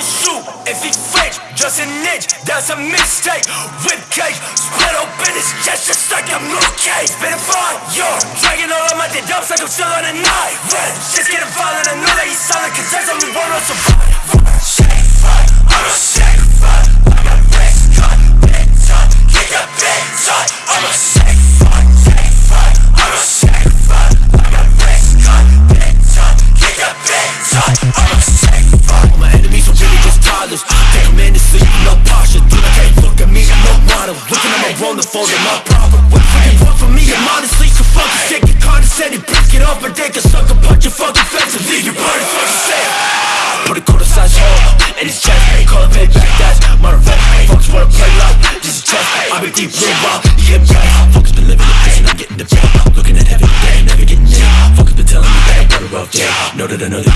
shoot if he fake, just an inch, that's a mistake. Whip cake, split open his chest just like I'm Luke Cage. Been fine, yo, dragging all of my dead dumps like I'm still on a knife. Shit's getting violent, I know that he's silent, cause there's only one on survive. To sleep, no posture Dude, I can't look at me, I'm no model Looking at my roll, the fold, my problem What you. Want from me, I'm honestly so fucking sick. Get condescending, bitch, get off my dick I suck a punch your fucking face and leave your body fucking sick Put a quarter size hole in his chest Call it payback, that's my revenge Folks wanna play like this is chess I've been deep blue while he impressed Folks been living in prison, I'm getting the bed Looking at heaven, they ain't never getting in Folks been telling me that I'm better off dead. Know that I know that